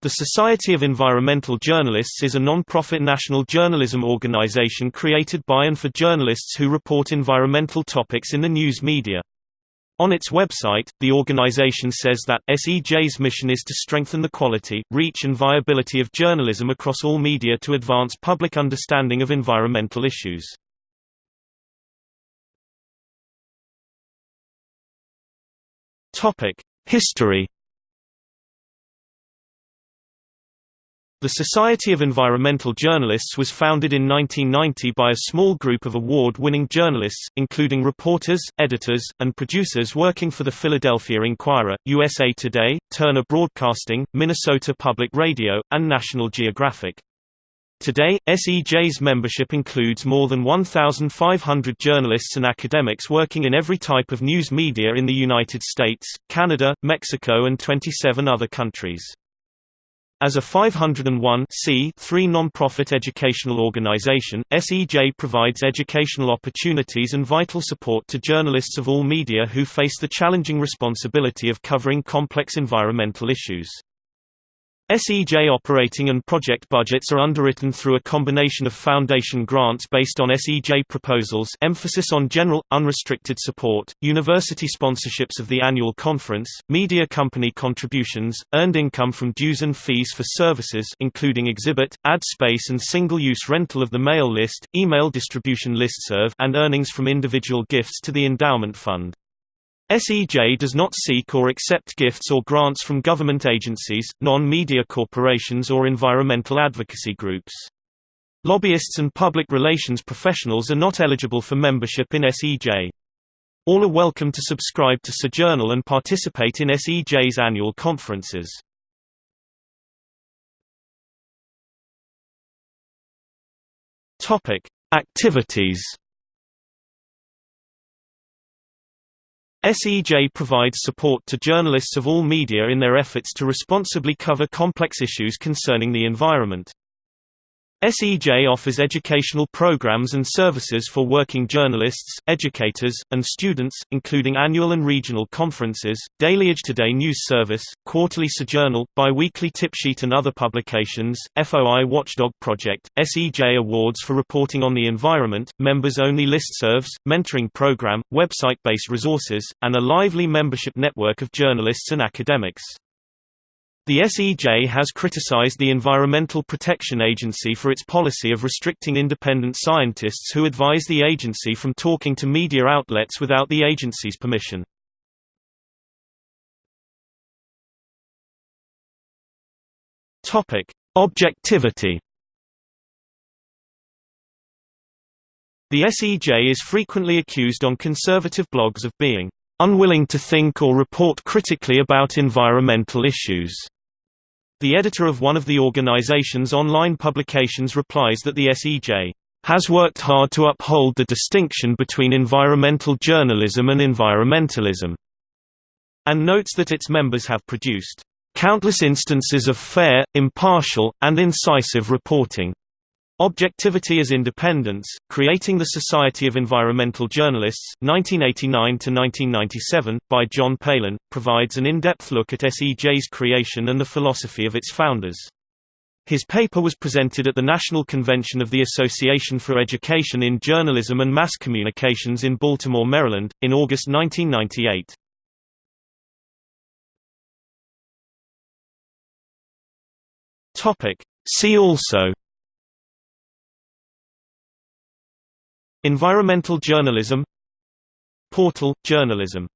The Society of Environmental Journalists is a non-profit national journalism organization created by and for journalists who report environmental topics in the news media. On its website, the organization says that, SEJ's mission is to strengthen the quality, reach and viability of journalism across all media to advance public understanding of environmental issues. History The Society of Environmental Journalists was founded in 1990 by a small group of award-winning journalists, including reporters, editors, and producers working for the Philadelphia Inquirer, USA Today, Turner Broadcasting, Minnesota Public Radio, and National Geographic. Today, SEJ's membership includes more than 1,500 journalists and academics working in every type of news media in the United States, Canada, Mexico and 27 other countries. As a 501 non-profit educational organization, SEJ provides educational opportunities and vital support to journalists of all media who face the challenging responsibility of covering complex environmental issues. SEJ operating and project budgets are underwritten through a combination of foundation grants based on SEJ proposals emphasis on general, unrestricted support, university sponsorships of the annual conference, media company contributions, earned income from dues and fees for services including exhibit, ad space and single-use rental of the mail list, email distribution listserv and earnings from individual gifts to the endowment fund. SEJ does not seek or accept gifts or grants from government agencies, non-media corporations or environmental advocacy groups. Lobbyists and public relations professionals are not eligible for membership in SEJ. All are welcome to subscribe to SEJournal and participate in SEJ's annual conferences. Activities SEJ provides support to journalists of all media in their efforts to responsibly cover complex issues concerning the environment. SEJ offers educational programs and services for working journalists, educators, and students, including annual and regional conferences, daily EJToday news service, quarterly SEJournal, bi-weekly tip sheet and other publications, FOI Watchdog Project, SEJ Awards for reporting on the environment, members-only listservs, mentoring program, website-based resources, and a lively membership network of journalists and academics. The SEJ has criticized the Environmental Protection Agency for its policy of restricting independent scientists who advise the agency from talking to media outlets without the agency's permission. Topic: Objectivity. The SEJ is frequently accused on conservative blogs of being unwilling to think or report critically about environmental issues. The editor of one of the organization's online publications replies that the SEJ has worked hard to uphold the distinction between environmental journalism and environmentalism, and notes that its members have produced countless instances of fair, impartial, and incisive reporting. Objectivity as Independence, Creating the Society of Environmental Journalists, 1989–1997, by John Palen, provides an in-depth look at SEJ's creation and the philosophy of its founders. His paper was presented at the National Convention of the Association for Education in Journalism and Mass Communications in Baltimore, Maryland, in August 1998. See also Environmental journalism Portal – journalism